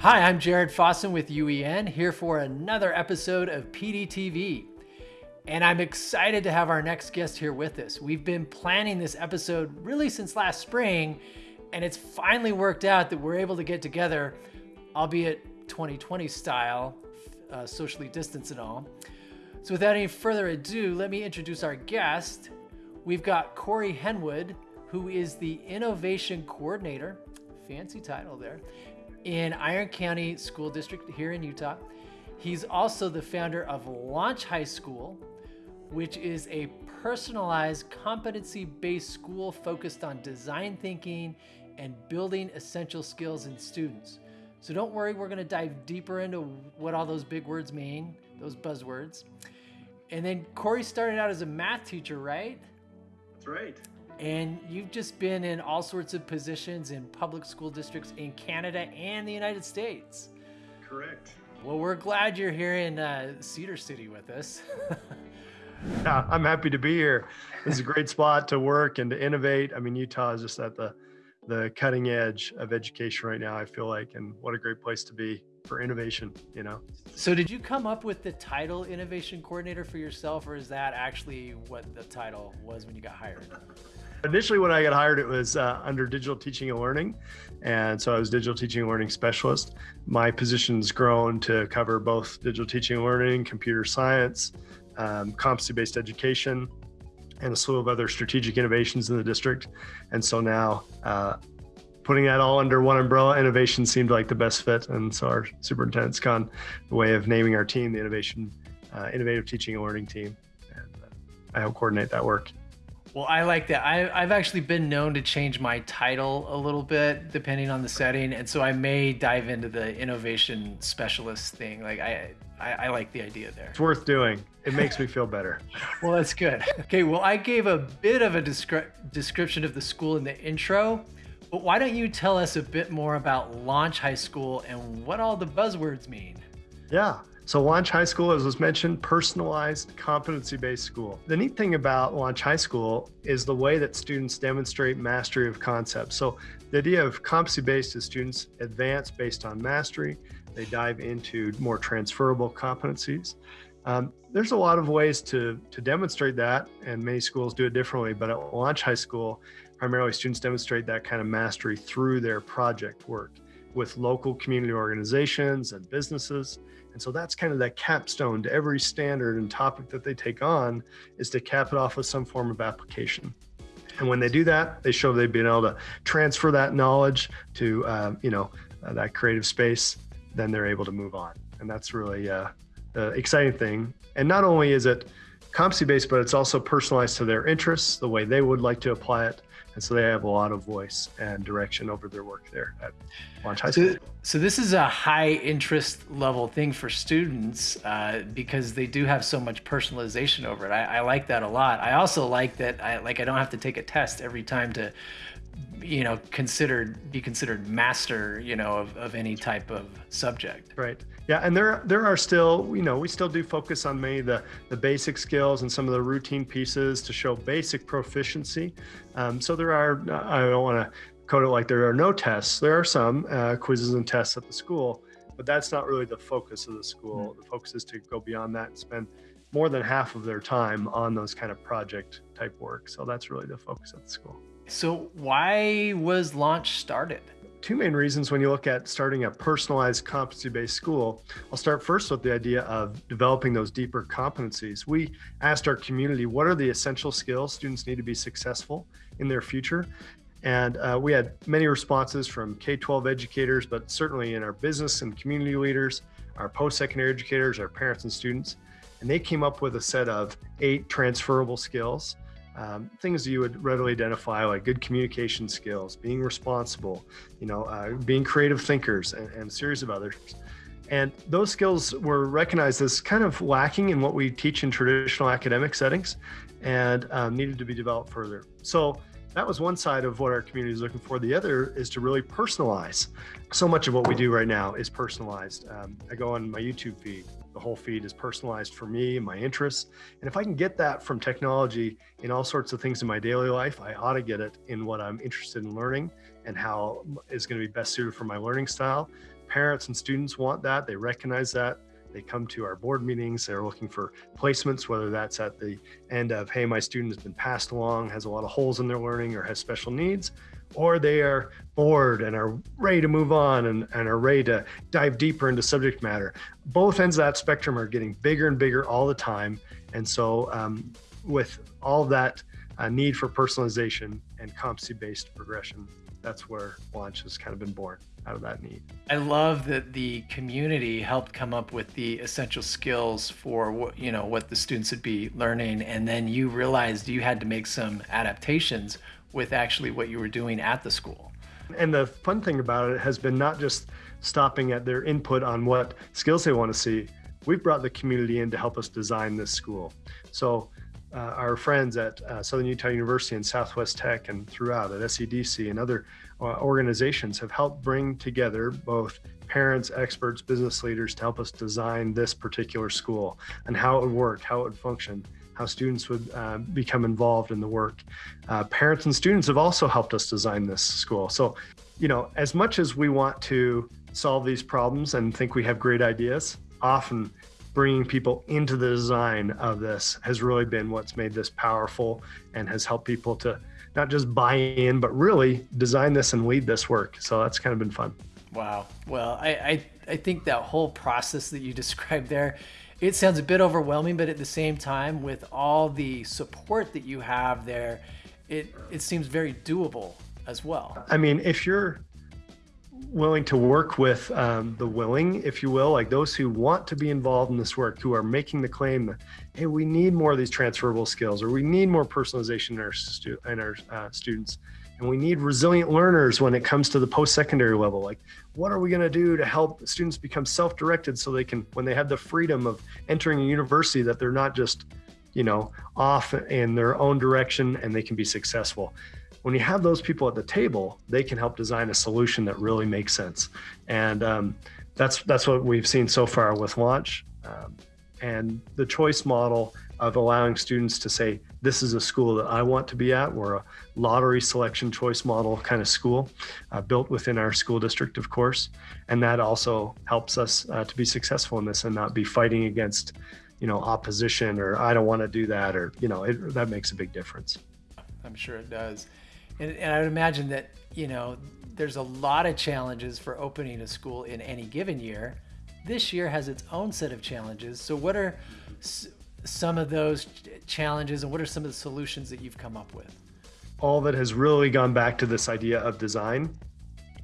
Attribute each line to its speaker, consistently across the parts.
Speaker 1: Hi, I'm Jared Fossen with UEN, here for another episode of PDTV. And I'm excited to have our next guest here with us. We've been planning this episode really since last spring, and it's finally worked out that we're able to get together, albeit 2020 style, uh, socially distanced and all. So without any further ado, let me introduce our guest. We've got Corey Henwood, who is the Innovation Coordinator, fancy title there, in Iron County School District here in Utah. He's also the founder of Launch High School, which is a personalized competency based school focused on design thinking and building essential skills in students. So don't worry, we're going to dive deeper into what all those big words mean, those buzzwords. And then Corey started out as a math teacher, right?
Speaker 2: That's right.
Speaker 1: And you've just been in all sorts of positions in public school districts in Canada and the United States.
Speaker 2: Correct.
Speaker 1: Well, we're glad you're here in uh, Cedar City with us.
Speaker 2: yeah, I'm happy to be here. This is a great spot to work and to innovate. I mean, Utah is just at the the cutting edge of education right now. I feel like, and what a great place to be for innovation. You know.
Speaker 1: So, did you come up with the title innovation coordinator for yourself, or is that actually what the title was when you got hired?
Speaker 2: Initially, when I got hired, it was uh, under digital teaching and learning. And so I was digital teaching and learning specialist. My position's grown to cover both digital teaching and learning, computer science, um, competency based education, and a slew of other strategic innovations in the district. And so now, uh, putting that all under one umbrella, innovation seemed like the best fit. And so our superintendent's gone the way of naming our team the Innovation uh, Innovative Teaching and Learning Team. And uh, I help coordinate that work.
Speaker 1: Well, I like that. I, I've actually been known to change my title a little bit depending on the setting, and so I may dive into the innovation specialist thing. Like I, I, I like the idea there.
Speaker 2: It's worth doing. It makes me feel better.
Speaker 1: well, that's good. Okay, well, I gave a bit of a descri- description of the school in the intro, but why don't you tell us a bit more about Launch High School and what all the buzzwords mean?
Speaker 2: Yeah. So Launch High School, as was mentioned, personalized competency-based school. The neat thing about Launch High School is the way that students demonstrate mastery of concepts. So the idea of competency-based is students advance based on mastery. They dive into more transferable competencies. Um, there's a lot of ways to, to demonstrate that, and many schools do it differently, but at Launch High School, primarily students demonstrate that kind of mastery through their project work with local community organizations and businesses. And so that's kind of that capstone to every standard and topic that they take on is to cap it off with some form of application. And when they do that, they show they've been able to transfer that knowledge to, uh, you know, uh, that creative space, then they're able to move on. And that's really uh, the exciting thing. And not only is it competency based, but it's also personalized to their interests, the way they would like to apply it, and so they have a lot of voice and direction over their work there at Launch High School.
Speaker 1: So, so this is a high interest level thing for students uh, because they do have so much personalization over it. I, I like that a lot. I also like that I like I don't have to take a test every time to you know considered be considered master you know of, of any type of subject.
Speaker 2: Right. Yeah and there there are still you know we still do focus on many the the basic skills and some of the routine pieces to show basic proficiency. Um, so there are i don't want to code it like there are no tests. There are some uh, quizzes and tests at the school but that's not really the focus of the school. Mm -hmm. the focus is to go beyond that and spend more than half of their time on those kind of project type work. So that's really the focus of the school
Speaker 1: so why was Launch started?
Speaker 2: Two main reasons when you look at starting a personalized competency-based school. I'll start first with the idea of developing those deeper competencies. We asked our community, what are the essential skills students need to be successful in their future? And uh, we had many responses from K-12 educators, but certainly in our business and community leaders, our post-secondary educators, our parents and students. And they came up with a set of eight transferable skills um, things you would readily identify like good communication skills, being responsible, you know, uh, being creative thinkers and, and, a series of others. And those skills were recognized as kind of lacking in what we teach in traditional academic settings and um, needed to be developed further. So that was one side of what our community is looking for. The other is to really personalize. So much of what we do right now is personalized. Um, I go on my YouTube feed the whole feed is personalized for me and my interests. And if I can get that from technology in all sorts of things in my daily life, I ought to get it in what I'm interested in learning and how is going to be best suited for my learning style. parents and students want that. They recognize that. They come to our board meetings. They're looking for placements, whether that's at the end of, hey, my student has been passed along, has a lot of holes in their learning, or has special needs, or they are bored and are ready to move on and, and are ready to dive deeper into subject matter. Both ends of that spectrum are getting bigger and bigger all the time. And so, um, with all that uh, need for personalization and competency based progression, that's where Launch has kind of been born out of that need.
Speaker 1: I love that the community helped come up with the essential skills for what you know what the students would be learning, and then you realized you had to make some adaptations with actually what you were doing at the school.
Speaker 2: And the fun thing about it has been not just stopping at their input on what skills they want to see. We've brought the community in to help us design this school. So our friends at uh, Southern Utah University and Southwest Tech and throughout at SEDC and other uh, organizations have helped bring together both parents, experts, business leaders to help us design this particular school and how it would work, how it would function, how students would uh, become involved in the work. Uh, parents and students have also helped us design this school. So, you know, as much as we want to solve these problems and think we have great ideas, often bringing people into the design of this has really been what's made this powerful and has helped people to not just buy in, but really design this and lead this work. So that's kind of been fun.
Speaker 1: Wow. Well, I, I, I think that whole process that you described there, it sounds a bit overwhelming, but at the same time, with all the support that you have there, it, it seems very doable as well.
Speaker 2: I mean, if you're willing to work with um, the willing, if you will, like those who want to be involved in this work, who are making the claim that, hey, we need more of these transferable skills, or we need more personalization in our, stu- in our uh, students, and we need resilient learners when it comes to the post-secondary level. Like, what are we going to do to help students become self-directed so they can, when they have the freedom of entering a university, that they're not just, you know, off in their own direction and they can be successful when you have those people at the table, they can help design a solution that really makes sense. And um, that's that's what we've seen so far with launch. Um, and the choice model of allowing students to say, this is a school that I want to be at. We're a lottery selection choice model kind of school uh, built within our school district, of course. And that also helps us uh, to be successful in this and not be fighting against, you know, opposition or I don't want to do that or, you know, it, that makes a big difference.
Speaker 1: I'm sure it does. And, and I would imagine that, you know, there's a lot of challenges for opening a school in any given year. This year has its own set of challenges. So, what are some of those challenges and what are some of the solutions that you've come up with?
Speaker 2: All that has really gone back to this idea of design.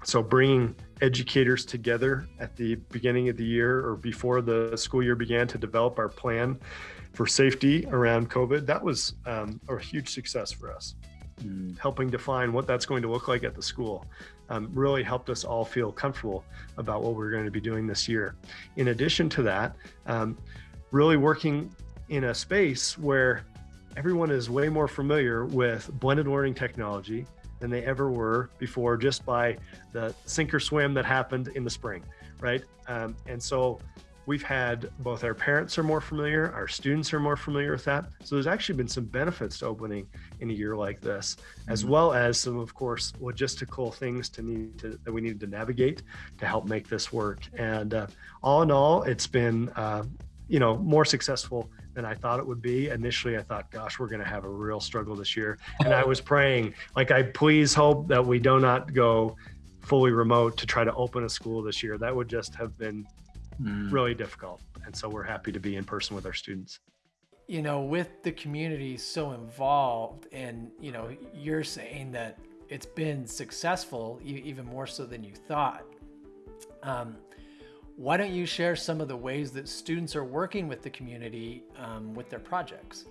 Speaker 2: So, bringing educators together at the beginning of the year or before the school year began to develop our plan for safety around COVID, that was um, a huge success for us mm. helping define what that's going to look like at the school um, really helped us all feel comfortable about what we're going to be doing this year. In addition to that, um, really working in a space where everyone is way more familiar with blended learning technology than they ever were before just by the sink or swim that happened in the spring, right? Um, and so we've had both our parents are more familiar, our students are more familiar with that. So there's actually been some benefits to opening in a year like this, as mm-hmm. well as some, of course, logistical things to need to that we needed to navigate to help make this work. And uh, all in all, it's been uh, you know more successful than I thought it would be. Initially, I thought, gosh, we're going to have a real struggle this year, and I was praying, like, I please hope that we do not go fully remote to try to open a school this year. That would just have been mm. really difficult. And so we're happy to be in person with our students.
Speaker 1: You know, with the community so involved, and you know, you're saying that it's been successful, even more so than you thought. Um, why don't you share some of the ways that students are working with the community um, with their projects?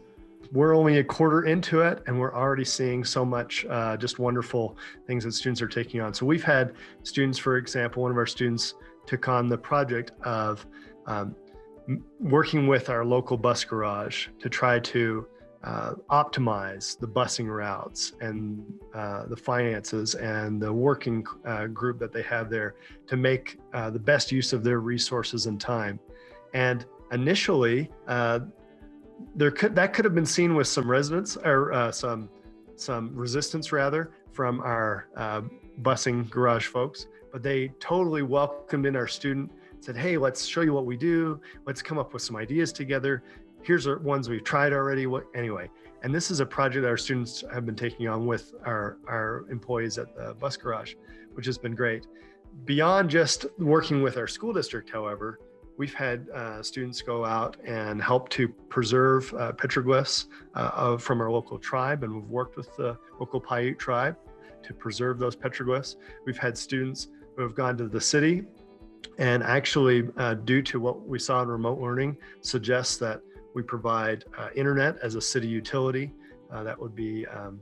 Speaker 2: We're only a quarter into it, and we're already seeing so much uh, just wonderful things that students are taking on. So we've had students, for example, one of our students took on the project of um, working with our local bus garage to try to uh, optimize the busing routes and uh, the finances and the working uh, group that they have there to make uh, the best use of their resources and time. And initially, uh, there could that could have been seen with some residents or uh, some some resistance rather from our busing garage folks but they totally welcomed in our student, said, hey, let's show you what we do. Let's come up with some ideas together. Here's our ones we've tried already. What anyway? And this is a project that our students have been taking on with our, our employees at the bus garage, which has been great. Beyond just working with our school district, however, we've had uh, students go out and help to preserve uh, petroglyphs uh, of, from our local tribe, and we've worked with the local Paiute tribe to preserve those petroglyphs. We've had students who have gone to the city and actually, uh, due to what we saw in remote learning, suggests that we provide uh, internet as a city utility. Uh, that would be um,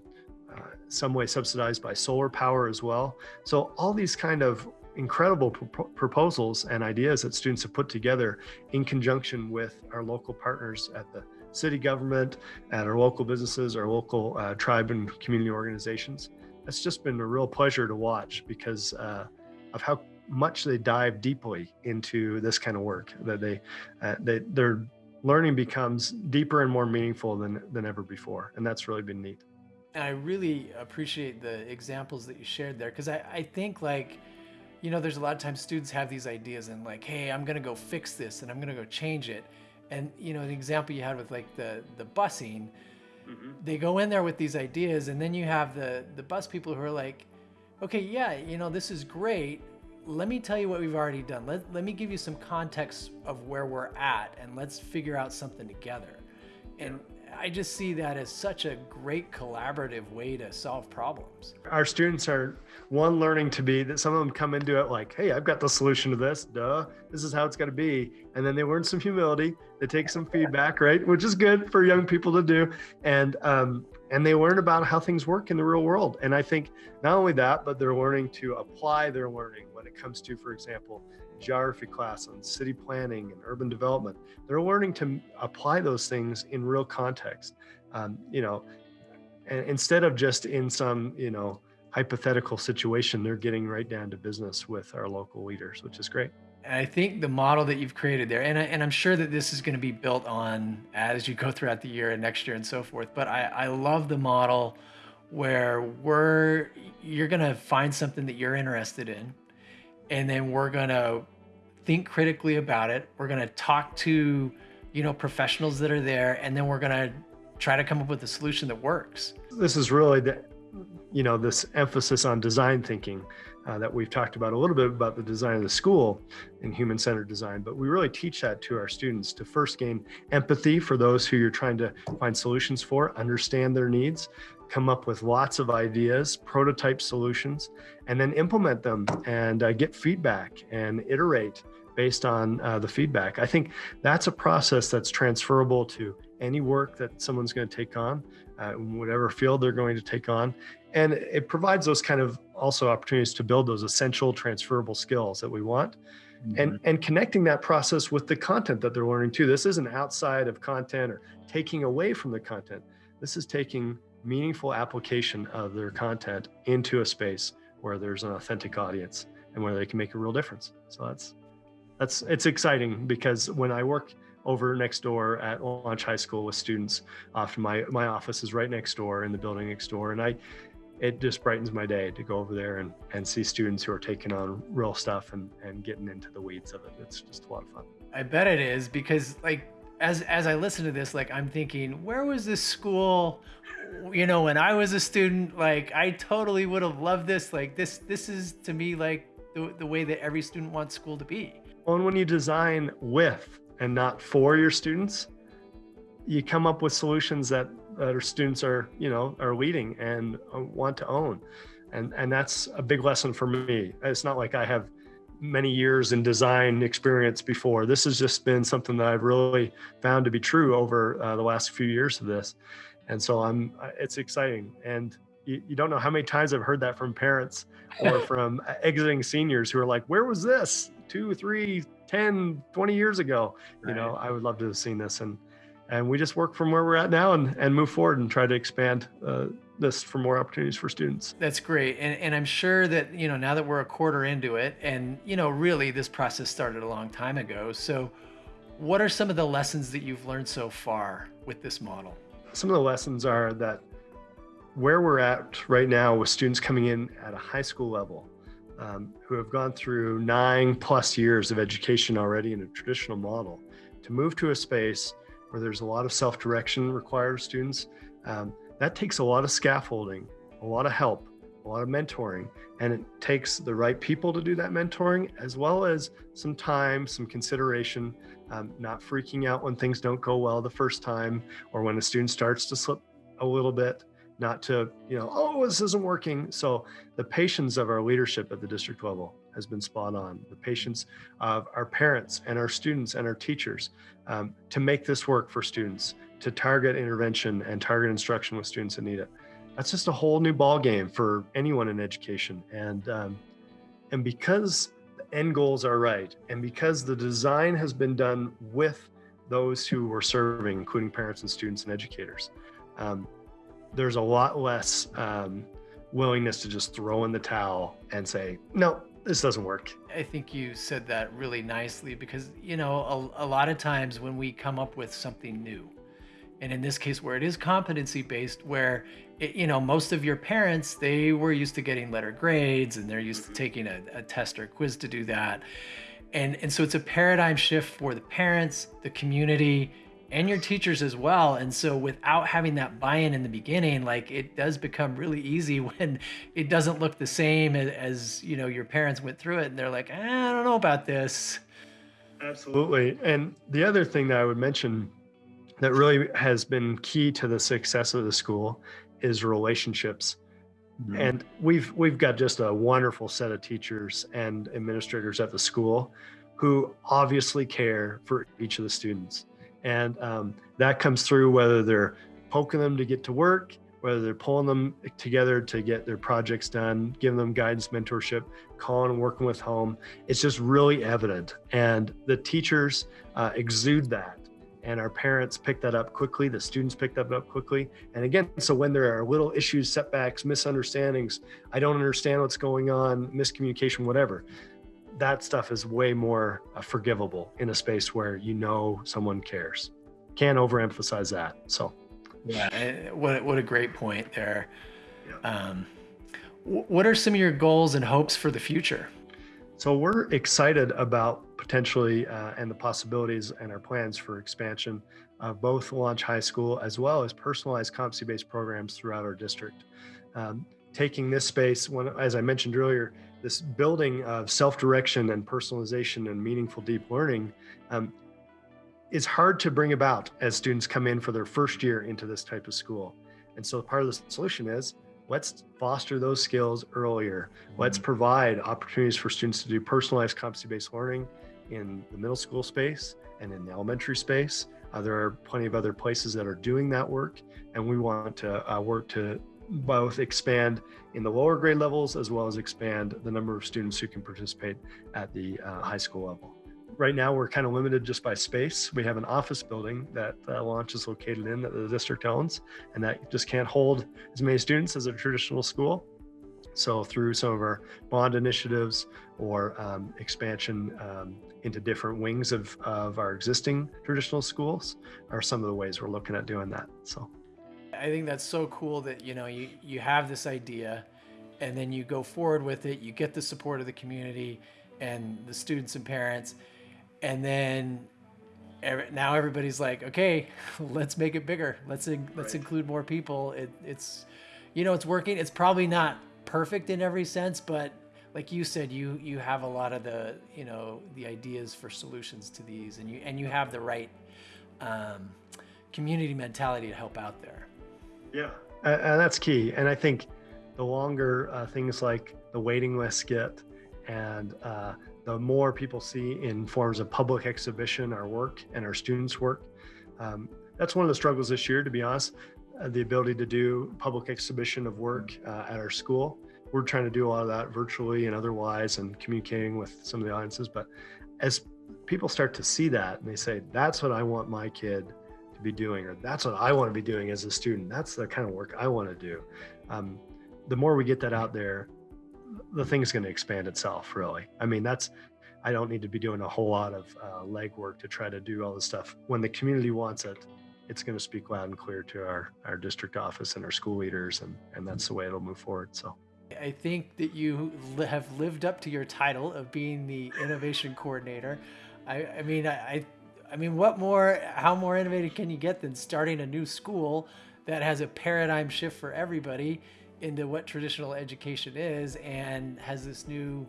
Speaker 2: some way subsidized by solar power as well. So all these kind of incredible pro proposals and ideas that students have put together in conjunction with our local partners at the city government, at our local businesses, our local uh, tribe and community organizations. It's just been a real pleasure to watch because uh, of how much they dive deeply into this kind of work that they, uh, they their learning becomes deeper and more meaningful than, than ever before. And that's really been neat.
Speaker 1: And I really appreciate the examples that you shared there because I, I think like, you know, there's a lot of times students have these ideas and like, hey, I'm gonna go fix this and I'm gonna go change it. And you know, the example you had with like the the busing, mm-hmm. they go in there with these ideas, and then you have the the bus people who are like, okay, yeah, you know, this is great. Let me tell you what we've already done. Let, let me give you some context of where we're at and let's figure out something together. And I just see that as such a great collaborative way to solve problems.
Speaker 2: Our students are one learning to be that some of them come into it like, hey, I've got the solution to this, duh, this is how it's gonna be. And then they learn some humility, they take some feedback, right? Which is good for young people to do. And, um, and they learn about how things work in the real world. And I think not only that, but they're learning to apply their learning when it comes to, for example, geography class on city planning and urban development. They're learning to apply those things in real context. Um, you know, and instead of just in some, you know, hypothetical situation, they're getting right down to business with our local leaders, which is great.
Speaker 1: And I think the model that you've created there, and, I, and I'm sure that this is going to be built on as you go throughout the year and next year and so forth. But I, I love the model where we're you're going to find something that you're interested in and then we're going to think critically about it. We're going to talk to, you know, professionals that are there, and then we're going to try to come up with a solution that works.
Speaker 2: This is really the, you know, this emphasis on design thinking uh, that we've talked about a little bit about the design of the school and human-centered design, but we really teach that to our students to first gain empathy for those who you're trying to find solutions for, understand their needs, come up with lots of ideas, prototype solutions, and then implement them and uh, get feedback and iterate based on uh, the feedback. I think that's a process that's transferable to any work that someone's going to take on, uh, whatever field they're going to take on. And it provides those kind of also opportunities to build those essential transferable skills that we want. Mm -hmm. And, and connecting that process with the content that they're learning too. This isn't outside of content or taking away from the content. This is taking meaningful application of their content into a space where there's an authentic audience and where they can make a real difference. So that's that's it's exciting because when I work over next door at Launch High School with students, often my my office is right next door in the building next door, and I it just brightens my day to go over there and, and see students who are taking on real stuff and, and getting into the weeds of it. It's just a lot of fun.
Speaker 1: I bet it is because like as as I listen to this, like I'm thinking, where was this school? You know, when I was a student, like I totally would have loved this. Like this, this is to me like the, the way that every student wants school to be.
Speaker 2: Well, and when you design with and not for your students, you come up with solutions that, that our students are, you know, are leading and uh, want to own. And, and that's a big lesson for me. It's not like I have many years in design experience before. This has just been something that I've really found to be true over uh, the last few years of this. And so I'm, uh, it's exciting. And you, you, don't know how many times I've heard that from parents or from exiting seniors who are like, where was this two, three, 10, 20 years ago? Right. You know, I would love to have seen this. And, and we just work from where we're at now and, and move forward and try to expand uh, this for more opportunities for students.
Speaker 1: That's great. And, and I'm sure that, you know, now that we're a quarter into it and, you know, really this process started a long time ago. So what are some of the lessons that you've learned so far with this model?
Speaker 2: Some of the lessons are that where we're at right now with students coming in at a high school level, um, who have gone through nine plus years of education already in a traditional model to move to a space where there's a lot of self-direction required of students. Um, that takes a lot of scaffolding, a lot of help, a lot of mentoring, and it takes the right people to do that mentoring, as well as some time, some consideration, um, not freaking out when things don't go well the first time, or when a student starts to slip a little bit, not to, you know, oh, this isn't working. So the patience of our leadership at the district level has been spot on. The patience of our parents and our students and our teachers um, to make this work for students, to target intervention and target instruction with students that need it that's just a whole new ball game for anyone in education. And um, and because the end goals are right, and because the design has been done with those who were serving, including parents and students and educators, um, there's a lot less um, willingness to just throw in the towel and say, no, this doesn't work.
Speaker 1: I think you said that really nicely because, you know, a, a lot of times when we come up with something new, and in this case where it is competency based where it, you know most of your parents they were used to getting letter grades and they're used to taking a, a test or a quiz to do that and and so it's a paradigm shift for the parents the community and your teachers as well and so without having that buy-in in the beginning like it does become really easy when it doesn't look the same as, as you know your parents went through it and they're like i don't know about this
Speaker 2: absolutely and the other thing that i would mention that really has been key to the success of the school is relationships. Mm-hmm. And we've we've got just a wonderful set of teachers and administrators at the school who obviously care for each of the students. And um, that comes through whether they're poking them to get to work, whether they're pulling them together to get their projects done, giving them guidance, mentorship, calling and working with home. It's just really evident. And the teachers uh, exude that and our parents pick that up quickly the students pick that up quickly and again so when there are little issues setbacks misunderstandings i don't understand what's going on miscommunication whatever that stuff is way more uh, forgivable in a space where you know someone cares can't overemphasize that so
Speaker 1: yeah eh, what, what a great point there yeah. um, what are some of your goals and hopes for the future
Speaker 2: so we're excited about potentially uh, and the possibilities and our plans for expansion of both Launch High School as well as personalized competency-based programs throughout our district. Um, taking this space, when, as I mentioned earlier, this building of self-direction and personalization and meaningful deep learning um, is hard to bring about as students come in for their first year into this type of school. And so part of the solution is let's foster those skills earlier. Let's mm-hmm. provide opportunities for students to do personalized competency-based learning in the middle school space and in the elementary space. Uh, there are plenty of other places that are doing that work, and we want to uh, work to both expand in the lower grade levels as well as expand the number of students who can participate at the uh, high school level right now we're kind of limited just by space. We have an office building that uh, Launch is located in that the district owns, and that just can't hold as many students as a traditional school. So through some of our bond initiatives or um, expansion um, into different wings of, of our existing traditional schools are some of the ways we're looking at doing that. So
Speaker 1: I think that's so cool that, you know, you, you have this idea and then you go forward with it, you get the support of the community and the students and parents, and then now everybody's like, okay, let's make it bigger. Let's in, let's right. include more people. It, it's, you know, it's working. It's probably not perfect in every sense, but like you said, you you have a lot of the you know the ideas for solutions to these, and you and you have the right um, community mentality to help out there.
Speaker 2: Yeah, and that's key. And I think the longer uh, things like the waiting lists get, and uh, the more people see in forms of public exhibition our work and our students' work. Um, that's one of the struggles this year, to be honest, uh, the ability to do public exhibition of work uh, at our school. We're trying to do a lot of that virtually and otherwise and communicating with some of the audiences. But as people start to see that and they say, that's what I want my kid be doing, or that's what I want to be doing as a student, that's the kind of work I want to do. Um, the more we get that out there, the thing's going to expand itself really i mean that's i don't need to be doing a whole lot of uh, legwork to try to do all this stuff when the community wants it it's going to speak loud and clear to our our district office and our school leaders and and that's the way it'll move forward so
Speaker 1: I think that you have lived up to your title of being the innovation coordinator. I, I mean, I, I mean, what more? How more innovative can you get than starting a new school that has a paradigm shift for everybody into what traditional education is, and has this new,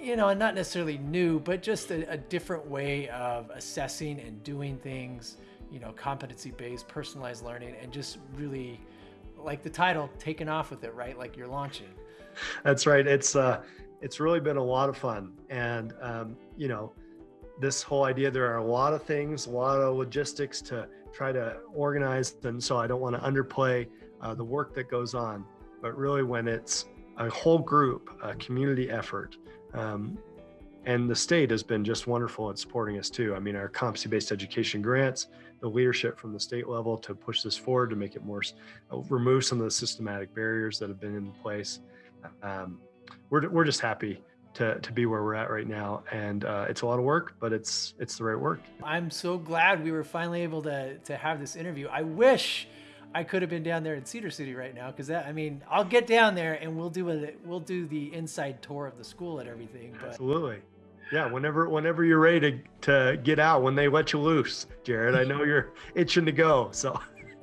Speaker 1: you know, not necessarily new, but just a, a different way of assessing and doing things. You know, competency-based, personalized learning, and just really like the title, taking off with it, right? Like you're launching.
Speaker 2: That's right. It's uh, it's really been a lot of fun, and um, you know, this whole idea. There are a lot of things, a lot of logistics to try to organize, and so I don't want to underplay uh, the work that goes on. But really, when it's a whole group, a community effort, um, and the state has been just wonderful at supporting us too. I mean, our competency-based education grants, the leadership from the state level to push this forward to make it more, uh, remove some of the systematic barriers that have been in place. Um, we're, we're just happy to, to be where we're at right now. And uh, it's a lot of work, but it's, it's the right work.
Speaker 1: I'm so glad we were finally able to, to have this interview. I wish I could have been down there in Cedar City right now. Cause that, I mean, I'll get down there and we'll do a, we'll do the inside tour of the school and everything.
Speaker 2: But Absolutely yeah whenever whenever you're ready to, to get out when they let you loose jared i know you're itching to go so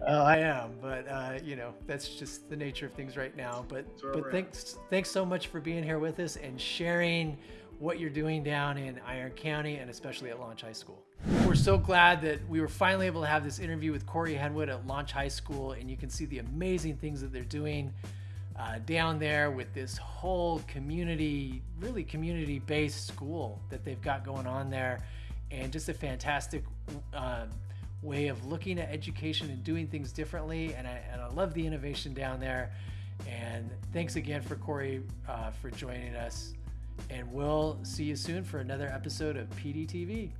Speaker 1: uh, i am but uh, you know that's just the nature of things right now but but thanks at. thanks so much for being here with us and sharing what you're doing down in iron county and especially at launch high school we're so glad that we were finally able to have this interview with corey henwood at launch high school and you can see the amazing things that they're doing uh, down there with this whole community, really community based school that they've got going on there, and just a fantastic uh, way of looking at education and doing things differently. And I, and I love the innovation down there. And thanks again for Corey uh, for joining us. And we'll see you soon for another episode of PDTV.